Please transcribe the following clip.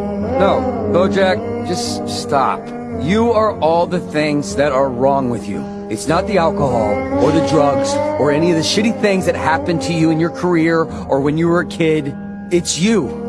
No, no, Bojack, just stop. You are all the things that are wrong with you. It's not the alcohol, or the drugs, or any of the shitty things that happened to you in your career, or when you were a kid. It's you.